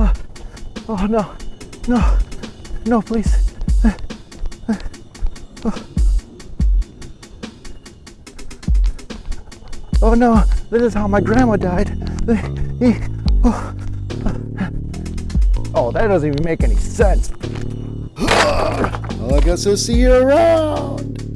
Oh, oh no, no, no, please. Uh, uh, oh. oh. no, this is how my grandma died. Uh, eh, oh, oh that doesn't even make any sense. Well, I guess I'll see you around.